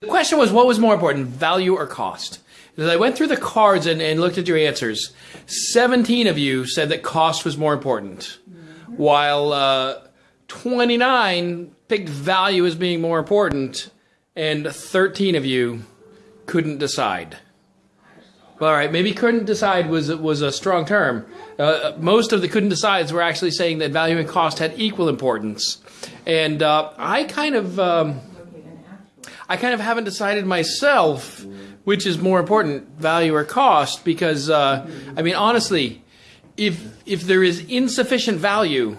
The question was, what was more important, value or cost? As I went through the cards and, and looked at your answers, 17 of you said that cost was more important, while uh, 29 picked value as being more important, and 13 of you couldn't decide. All right, maybe couldn't decide was was a strong term. Uh, most of the couldn't decides were actually saying that value and cost had equal importance, and uh, I kind of um, I kind of haven't decided myself which is more important, value or cost, because uh, I mean honestly, if if there is insufficient value,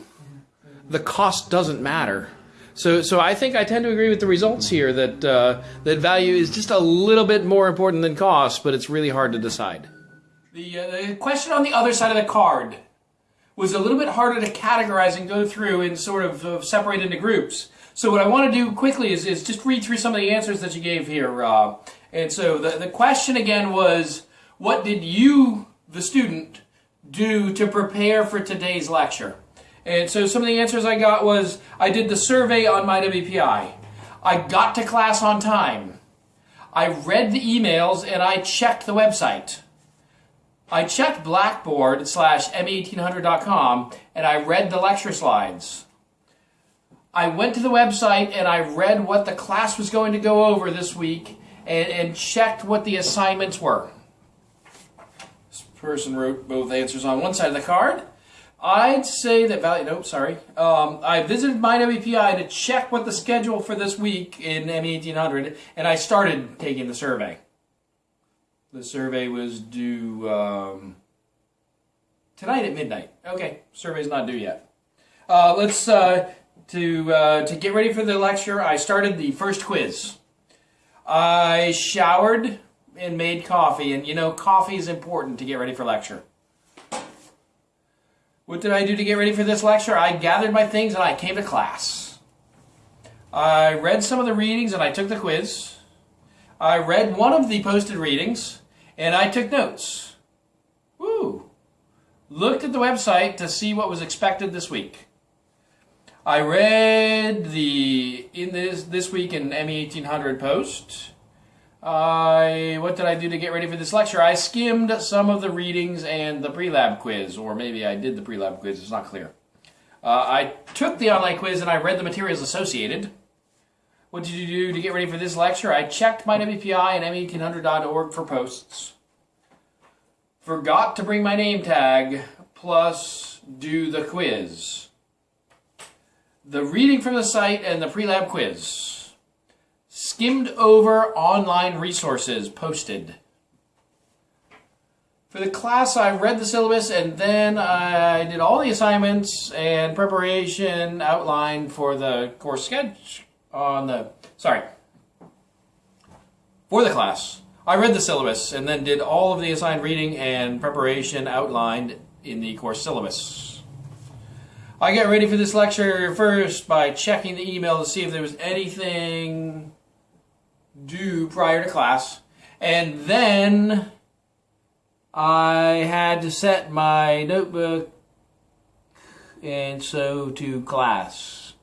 the cost doesn't matter. So, so I think I tend to agree with the results here that uh, that value is just a little bit more important than cost, but it's really hard to decide. The, uh, the question on the other side of the card was a little bit harder to categorize and go through and sort of uh, separate into groups. So what I want to do quickly is, is just read through some of the answers that you gave here. Uh, and so the, the question again was, what did you, the student, do to prepare for today's lecture? And so some of the answers I got was I did the survey on my WPI. I got to class on time. I read the emails and I checked the website. I checked Blackboard slash me1800.com and I read the lecture slides. I went to the website and I read what the class was going to go over this week and, and checked what the assignments were. This person wrote both answers on one side of the card. I'd say that value, nope, sorry. Um, I visited my WPI to check what the schedule for this week in ME1800, and I started taking the survey. The survey was due um, tonight at midnight. Okay, survey's not due yet. Uh, let's, uh, to, uh, to get ready for the lecture, I started the first quiz. I showered and made coffee, and you know, coffee is important to get ready for lecture. What did I do to get ready for this lecture? I gathered my things and I came to class. I read some of the readings and I took the quiz. I read one of the posted readings and I took notes. Woo! Looked at the website to see what was expected this week. I read the in this this week in ME 1800 post. I what did I do to get ready for this lecture? I skimmed some of the readings and the pre-lab quiz, or maybe I did the pre-lab quiz. It's not clear. Uh, I took the online quiz and I read the materials associated. What did you do to get ready for this lecture? I checked my WPI and me1800.org for posts. Forgot to bring my name tag, plus do the quiz. The reading from the site and the pre-lab quiz skimmed over online resources posted. For the class, I read the syllabus and then I did all the assignments and preparation outline for the course sketch on the, sorry, for the class. I read the syllabus and then did all of the assigned reading and preparation outlined in the course syllabus. I got ready for this lecture first by checking the email to see if there was anything due prior to class. And then I had to set my notebook and so to class.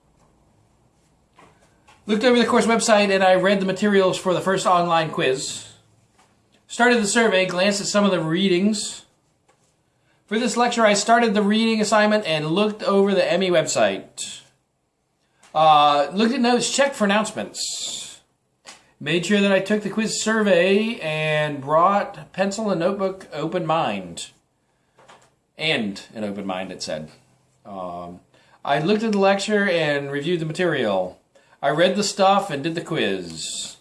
Looked over the course website and I read the materials for the first online quiz. Started the survey, glanced at some of the readings. For this lecture, I started the reading assignment and looked over the ME website. Uh, looked at notes, checked for announcements. Made sure that I took the quiz survey and brought pencil and notebook open mind. And an open mind, it said. Um, I looked at the lecture and reviewed the material. I read the stuff and did the quiz.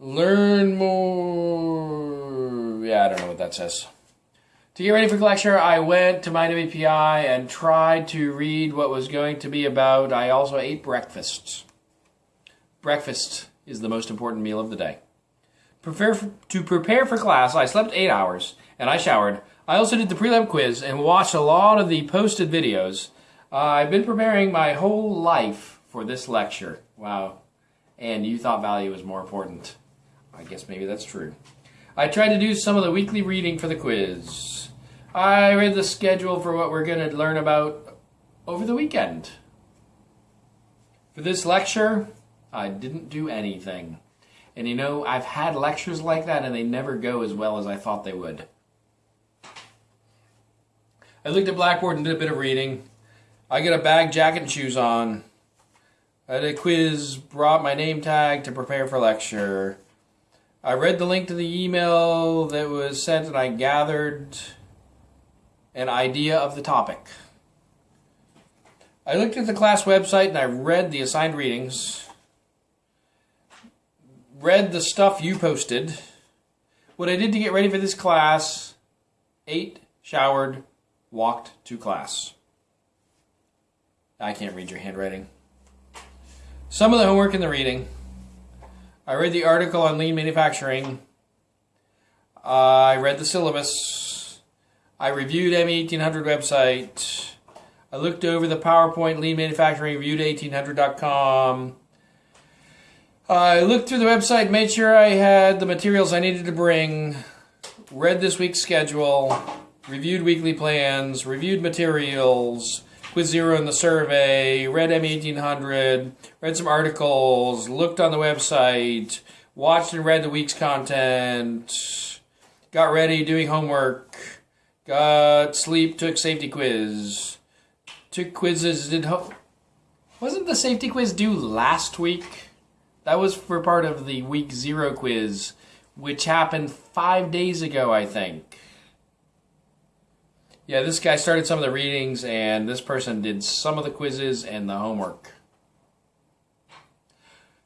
Learn more. Yeah, I don't know what that says. To get ready for lecture, I went to my WPI and tried to read what was going to be about. I also ate breakfast. Breakfast is the most important meal of the day. Prepare to prepare for class, I slept eight hours and I showered. I also did the pre-lab quiz and watched a lot of the posted videos. Uh, I've been preparing my whole life for this lecture. Wow. And you thought value was more important. I guess maybe that's true. I tried to do some of the weekly reading for the quiz. I read the schedule for what we're going to learn about over the weekend. For this lecture, I didn't do anything. And you know, I've had lectures like that and they never go as well as I thought they would. I looked at Blackboard and did a bit of reading. I got a bag, jacket, and shoes on. I did a quiz, brought my name tag to prepare for lecture. I read the link to the email that was sent and I gathered an idea of the topic. I looked at the class website and I read the assigned readings, read the stuff you posted, what I did to get ready for this class, ate, showered, walked to class. I can't read your handwriting. Some of the homework in the reading. I read the article on lean manufacturing. I read the syllabus. I reviewed ME1800 website. I looked over the PowerPoint lean manufacturing reviewed 1800.com. I looked through the website, made sure I had the materials I needed to bring, read this week's schedule, reviewed weekly plans, reviewed materials, quiz zero in the survey, read M1800, read some articles, looked on the website, watched and read the week's content, got ready doing homework, got sleep, took safety quiz, took quizzes, did ho- wasn't the safety quiz due last week? That was for part of the week zero quiz, which happened five days ago, I think. Yeah, this guy started some of the readings, and this person did some of the quizzes and the homework.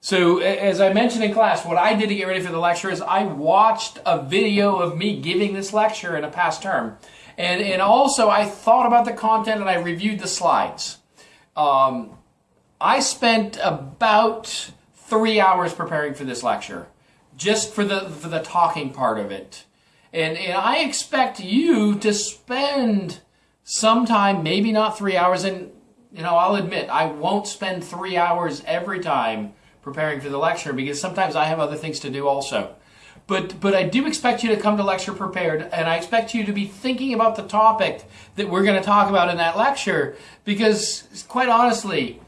So, as I mentioned in class, what I did to get ready for the lecture is I watched a video of me giving this lecture in a past term. And, and also, I thought about the content and I reviewed the slides. Um, I spent about three hours preparing for this lecture, just for the, for the talking part of it. And, and I expect you to spend some time, maybe not three hours, and you know, I'll admit I won't spend three hours every time preparing for the lecture because sometimes I have other things to do also. But but I do expect you to come to lecture prepared, and I expect you to be thinking about the topic that we're going to talk about in that lecture because, quite honestly,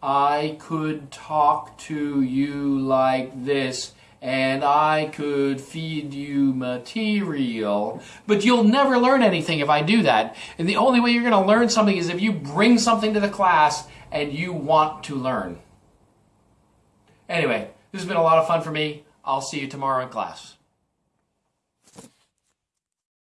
I could talk to you like this and I could feed you material, but you'll never learn anything if I do that. And the only way you're going to learn something is if you bring something to the class and you want to learn. Anyway, this has been a lot of fun for me. I'll see you tomorrow in class.